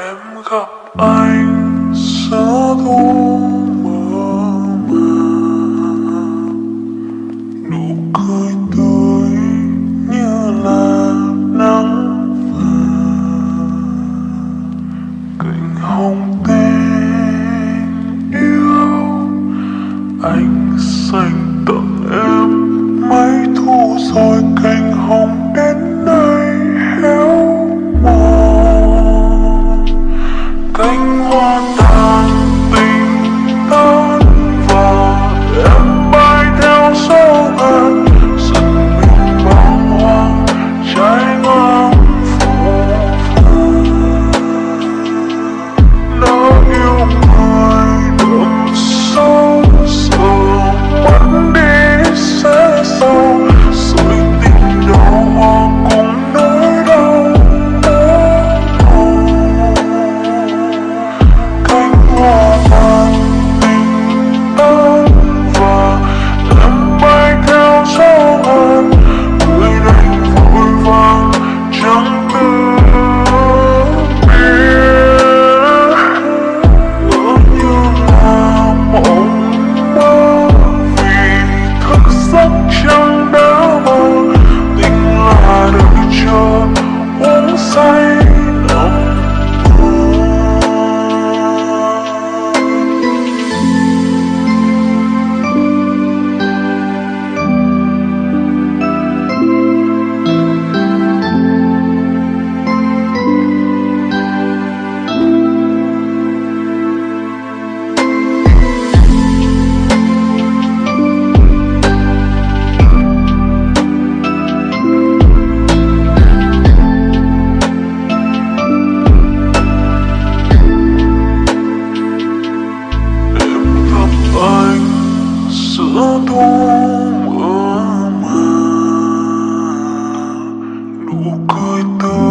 em gặp anh giữa thu のを書いた。